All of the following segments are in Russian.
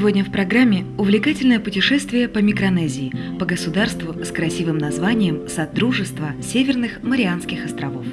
Сегодня в программе увлекательное путешествие по Микронезии, по государству с красивым названием «Содружество Северных Марианских островов».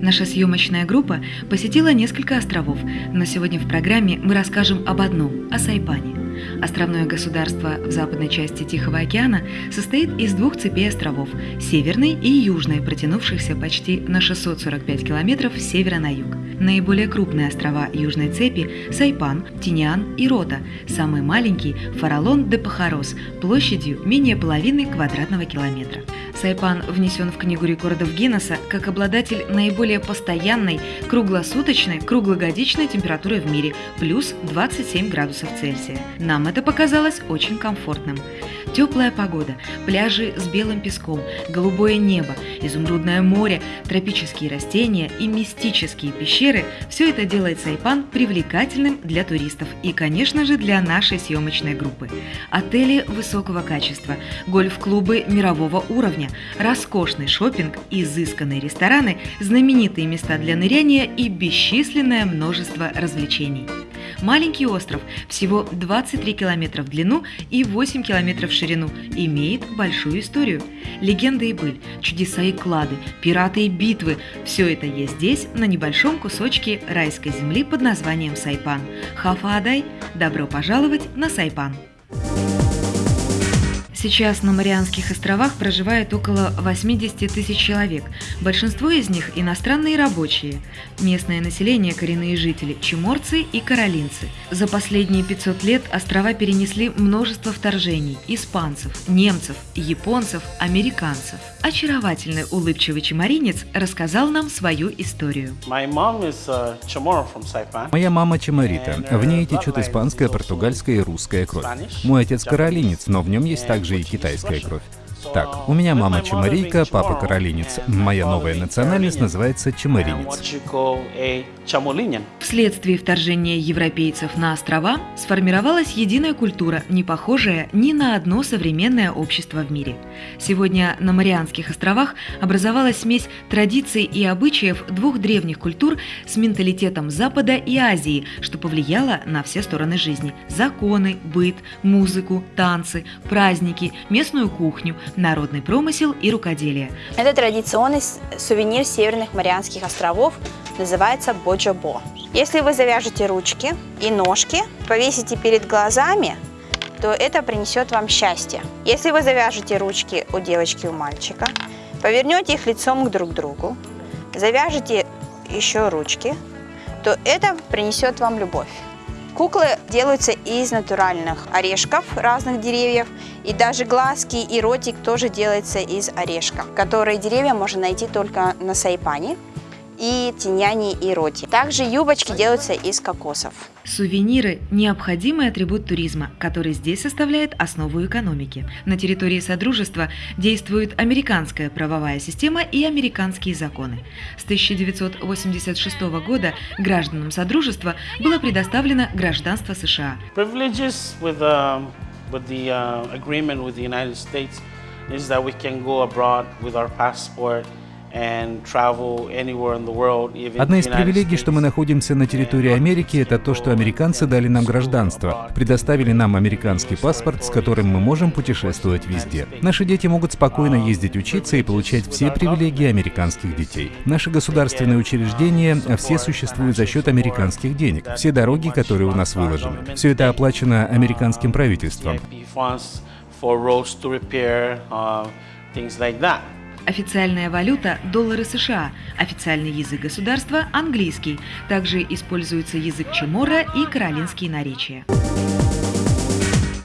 Наша съемочная группа посетила несколько островов, но сегодня в программе мы расскажем об одном – о Сайпане. Островное государство в западной части Тихого океана состоит из двух цепей островов – северной и южной, протянувшихся почти на 645 километров с севера на юг. Наиболее крупные острова южной цепи – Сайпан, Тиниан и Рота, самый маленький – Фаралон де Пахарос, площадью менее половины квадратного километра. Сайпан внесен в Книгу рекордов Гиннесса как обладатель наиболее постоянной, круглосуточной, круглогодичной температуры в мире – плюс 27 градусов Цельсия. Нам это показалось очень комфортным. Теплая погода, пляжи с белым песком, голубое небо, изумрудное море, тропические растения и мистические пещеры – все это делает Сайпан привлекательным для туристов и, конечно же, для нашей съемочной группы. Отели высокого качества, гольф-клубы мирового уровня, роскошный шопинг, изысканные рестораны, знаменитые места для ныряния и бесчисленное множество развлечений. Маленький остров, всего 23 километра в длину и 8 километров в ширину, имеет большую историю. Легенды и быль, чудеса и клады, пираты и битвы – все это есть здесь, на небольшом кусочке райской земли под названием Сайпан. Хафа Адай, добро пожаловать на Сайпан! Сейчас на Марианских островах проживает около 80 тысяч человек. Большинство из них – иностранные рабочие. Местное население – коренные жители – чеморцы и каролинцы. За последние 500 лет острова перенесли множество вторжений – испанцев, немцев, японцев, американцев. Очаровательный улыбчивый чеморинец рассказал нам свою историю. Uh, Моя мама чеморита. В ней течет испанская, португальская и русская кровь. Мой отец каролинец, но в нем есть также и китайская кровь. Так, у меня мама чемарийка, папа каролинец. Моя новая национальность называется чемаринец. Вследствие вторжения европейцев на острова сформировалась единая культура, не похожая ни на одно современное общество в мире. Сегодня на Марианских островах образовалась смесь традиций и обычаев двух древних культур с менталитетом Запада и Азии, что повлияло на все стороны жизни – законы, быт, музыку, танцы, праздники, местную кухню, народный промысел и рукоделие. Это традиционный сувенир Северных Марианских островов, называется боджобо. Если вы завяжете ручки и ножки, повесите перед глазами, то это принесет вам счастье. Если вы завяжете ручки у девочки и у мальчика, повернете их лицом к друг другу, завяжете еще ручки, то это принесет вам любовь. Куклы делаются из натуральных орешков разных деревьев, и даже глазки и ротик тоже делается из орешка, которые деревья можно найти только на Сайпане и тиняне и роти. Также юбочки делаются из кокосов. Сувениры – необходимый атрибут туризма, который здесь составляет основу экономики. На территории Содружества действует американская правовая система и американские законы. С 1986 года гражданам Содружества было предоставлено гражданство США. With, uh, with the, uh, agreement with the United States is that we can go abroad with our passport Одна из привилегий, что мы находимся на территории Америки, это то, что американцы дали нам гражданство, предоставили нам американский паспорт, с которым мы можем путешествовать везде. Наши дети могут спокойно ездить учиться и получать все привилегии американских детей. Наши государственные учреждения все существуют за счет американских денег, все дороги, которые у нас выложены. Все это оплачено американским правительством. things like that. Официальная валюта – доллары США, официальный язык государства – английский. Также используется язык Чемора и каролинские наречия.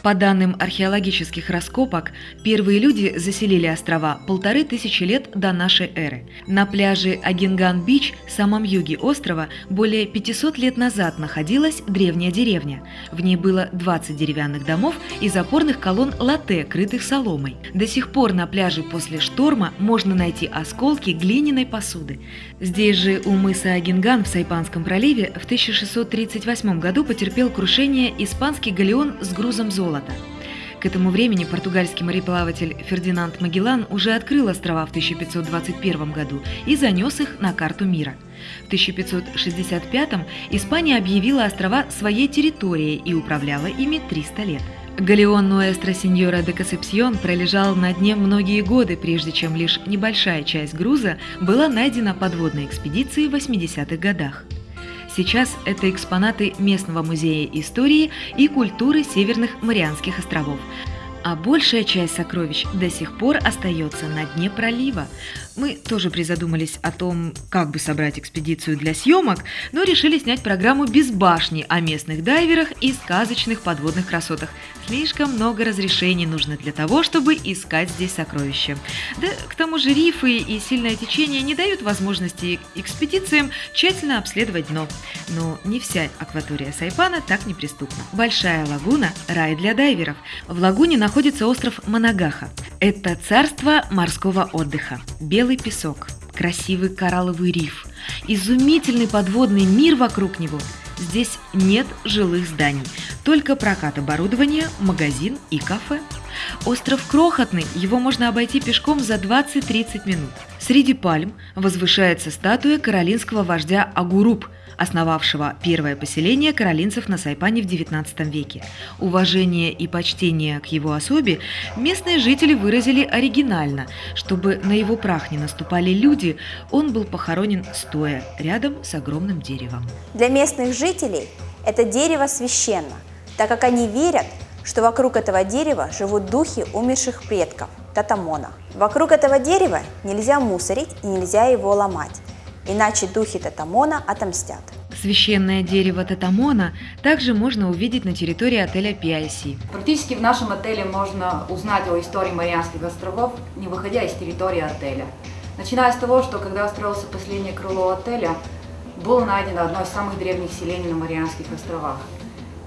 По данным археологических раскопок, первые люди заселили острова полторы тысячи лет до нашей эры. На пляже Агинган-Бич, самом юге острова, более 500 лет назад находилась древняя деревня. В ней было 20 деревянных домов и запорных колонн латте, крытых соломой. До сих пор на пляже после шторма можно найти осколки глиняной посуды. Здесь же у мыса Агинган в Сайпанском проливе в 1638 году потерпел крушение испанский галеон с грузом золота золота. К этому времени португальский мореплаватель Фердинанд Магеллан уже открыл острова в 1521 году и занес их на карту мира. В 1565 Испания объявила острова своей территорией и управляла ими 300 лет. Галеон Нуэстро Синьора де Касепсьон пролежал на дне многие годы, прежде чем лишь небольшая часть груза была найдена подводной экспедицией в 80-х годах. Сейчас это экспонаты местного музея истории и культуры Северных Марианских островов, а большая часть сокровищ до сих пор остается на дне пролива. Мы тоже призадумались о том, как бы собрать экспедицию для съемок, но решили снять программу без башни о местных дайверах и сказочных подводных красотах. Слишком много разрешений нужно для того, чтобы искать здесь сокровища. Да, к тому же рифы и сильное течение не дают возможности экспедициям тщательно обследовать дно. Но не вся акватория Сайпана так неприступна. Большая лагуна – рай для дайверов. В лагуне находится остров Манагаха. Это царство морского отдыха. Белый песок, красивый коралловый риф, изумительный подводный мир вокруг него. Здесь нет жилых зданий, только прокат оборудования, магазин и кафе. Остров крохотный, его можно обойти пешком за 20-30 минут. Среди пальм возвышается статуя каролинского вождя Агуруп – основавшего первое поселение каролинцев на Сайпане в XIX веке. Уважение и почтение к его особе местные жители выразили оригинально. Чтобы на его прах не наступали люди, он был похоронен стоя рядом с огромным деревом. Для местных жителей это дерево священно, так как они верят, что вокруг этого дерева живут духи умерших предков – татамона. Вокруг этого дерева нельзя мусорить и нельзя его ломать иначе духи Татамона отомстят. Священное дерево Татамона также можно увидеть на территории отеля PIC. Практически в нашем отеле можно узнать о истории Марианских островов, не выходя из территории отеля. Начиная с того, что когда строился последнее крыло отеля, было найдено одно из самых древних селений на Марианских островах.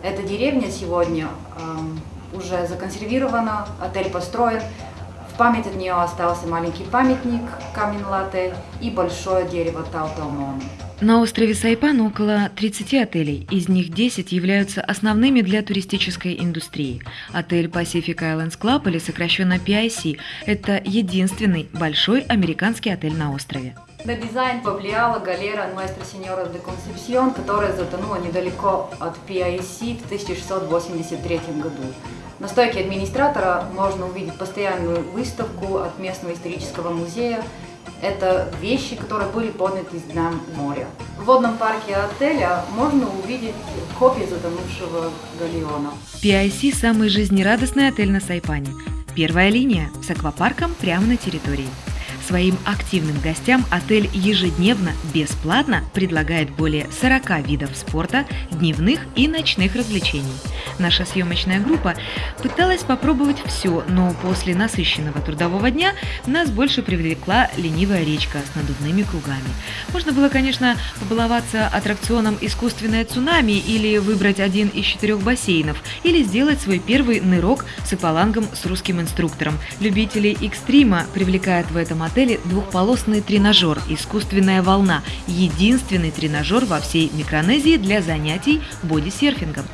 Эта деревня сегодня эм, уже законсервирована, отель построен, в память от нее остался маленький памятник камень латте и большое дерево Тауталмон. На острове Сайпан около 30 отелей, из них 10 являются основными для туристической индустрии. Отель Pacific Islands Club или сокращенно PIC – это единственный большой американский отель на острове. На дизайн повлияла галера Nuestra Señora de Concepción, которая затонула недалеко от PIC в 1683 году. На стойке администратора можно увидеть постоянную выставку от местного исторического музея. Это вещи, которые были подняты из дна моря. В водном парке отеля можно увидеть копии затонувшего галеона. PIC – самый жизнерадостный отель на Сайпане. Первая линия с аквапарком прямо на территории. Своим активным гостям отель ежедневно бесплатно предлагает более 40 видов спорта, дневных и ночных развлечений. Наша съемочная группа пыталась попробовать все, но после насыщенного трудового дня нас больше привлекла ленивая речка с надувными кругами. Можно было, конечно, побаловаться аттракционом «Искусственное цунами» или выбрать один из четырех бассейнов, или сделать свой первый нырок с аквалангом с русским инструктором. Любителей экстрима привлекает в этом отеле двухполосный тренажер «Искусственная волна» – единственный тренажер во всей Микронезии для занятий бодисерфингом.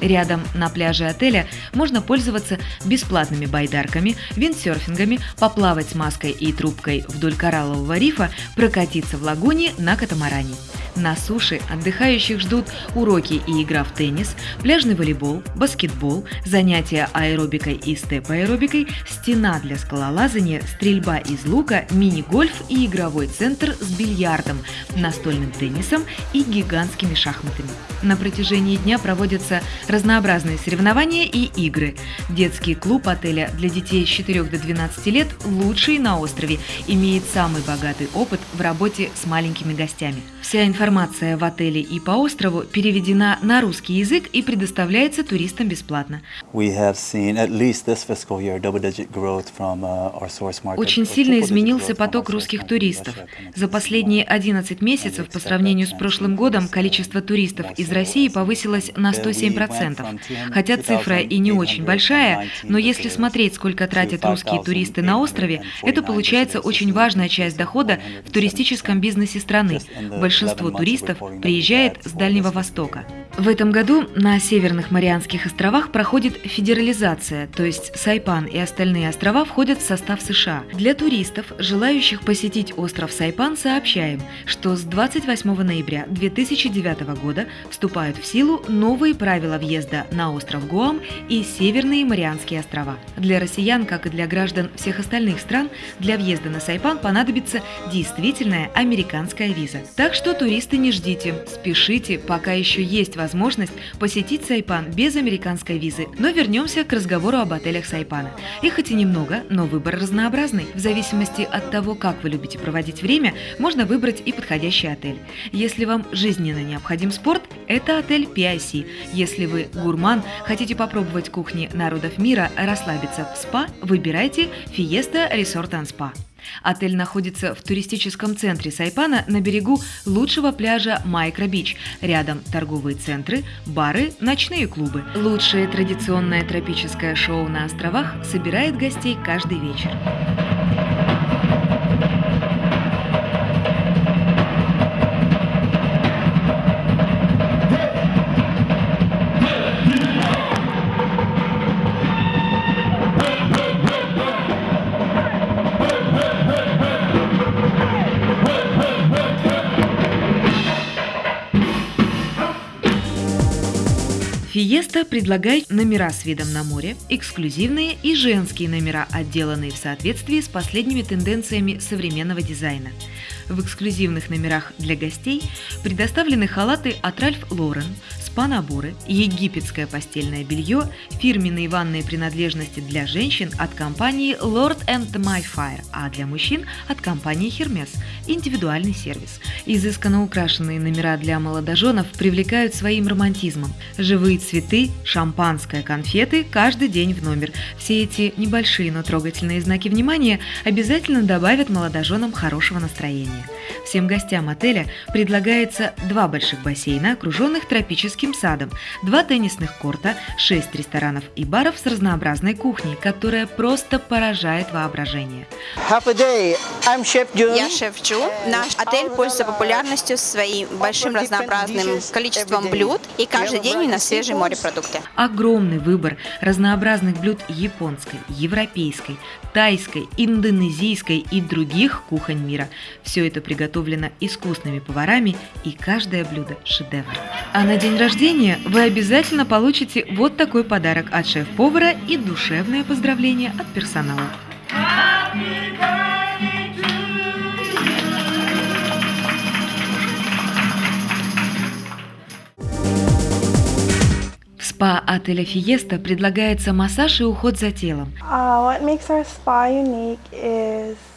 Рядом на пляже отеля можно пользоваться бесплатными байдарками, виндсерфингами, поплавать с маской и трубкой вдоль кораллового рифа, прокатиться в лагуне на катамаране. На суше отдыхающих ждут уроки и игра в теннис, пляжный волейбол, баскетбол, занятия аэробикой и степ-аэробикой, стена для скалолазания, стрельба из лука, мини-гольф и игровой центр с бильярдом, настольным теннисом и гигантскими шахматами. На протяжении дня проводятся разнообразные соревнования и игры. Детский клуб отеля для детей с 4 до 12 лет лучший на острове, имеет самый богатый опыт в работе с маленькими гостями. Вся информация Информация в отеле и по острову переведена на русский язык и предоставляется туристам бесплатно. Uh, Очень сильно изменился поток русских туристов. За последние 11 месяцев по сравнению с прошлым годом количество туристов из России повысилось на 107%. 200%. Хотя цифра и не очень большая, но если смотреть, сколько тратят русские туристы на острове, это получается очень важная часть дохода в туристическом бизнесе страны. Большинство туристов приезжает с Дальнего Востока. В этом году на Северных Марианских островах проходит федерализация, то есть Сайпан и остальные острова входят в состав США. Для туристов, желающих посетить остров Сайпан, сообщаем, что с 28 ноября 2009 года вступают в силу новые правила въезда на остров Гуам и Северные Марианские острова. Для россиян, как и для граждан всех остальных стран, для въезда на Сайпан понадобится действительная американская виза. Так что туристы не ждите, спешите, пока еще есть возможность посетить Сайпан без американской визы. Но вернемся к разговору об отелях Сайпана. Их хоть и немного, но выбор разнообразный. В зависимости от того, как вы любите проводить время, можно выбрать и подходящий отель. Если вам жизненно необходим спорт, это отель PIC. Если вы гурман, хотите попробовать кухни народов мира, расслабиться в спа, выбирайте Fiesta Resort and Spa. Отель находится в туристическом центре Сайпана на берегу лучшего пляжа Майкро-Бич. Рядом торговые центры, бары, ночные клубы. Лучшее традиционное тропическое шоу на островах собирает гостей каждый вечер. Фиеста предлагает номера с видом на море, эксклюзивные и женские номера, отделанные в соответствии с последними тенденциями современного дизайна. В эксклюзивных номерах для гостей предоставлены халаты от Ральф Лорен, спа-наборы, египетское постельное белье, фирменные ванные принадлежности для женщин от компании Lord and My Fire, а для мужчин от компании Hermes – индивидуальный сервис. Изысканно украшенные номера для молодоженов привлекают своим романтизмом. Живые цветы, шампанское, конфеты каждый день в номер. Все эти небольшие, но трогательные знаки внимания обязательно добавят молодоженам хорошего настроения. Всем гостям отеля предлагается два больших бассейна, окруженных тропическим садом, два теннисных корта, шесть ресторанов и баров с разнообразной кухней, которая просто поражает воображение. Я шеф Джу. Наш отель пользуется популярностью своим большим разнообразным количеством блюд, и каждый день у нас свежие морепродукты. Огромный выбор разнообразных блюд японской, европейской, тайской, индонезийской и других кухонь мира. Все это приготовлено искусными поварами, и каждое блюдо – шедевр. А на день рождения вы обязательно получите вот такой подарок от шеф-повара и душевное поздравление от персонала. В спа отеля Фиеста предлагается массаж и уход за телом.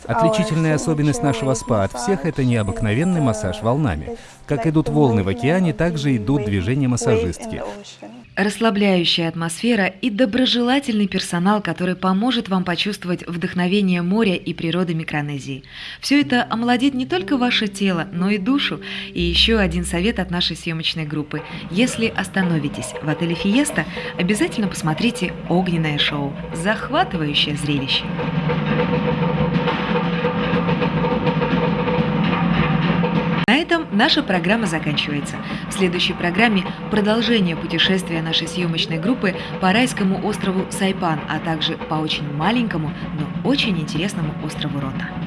Отличительная особенность нашего спа от всех – это необыкновенный массаж волнами. Как идут волны в океане, так же идут движения массажистки. Расслабляющая атмосфера и доброжелательный персонал, который поможет вам почувствовать вдохновение моря и природы Микронезии. Все это омолодит не только ваше тело, но и душу. И еще один совет от нашей съемочной группы. Если остановитесь в отеле Фиеста, обязательно посмотрите огненное шоу. Захватывающее зрелище. На этом наша программа заканчивается. В следующей программе продолжение путешествия нашей съемочной группы по райскому острову Сайпан, а также по очень маленькому, но очень интересному острову Рота.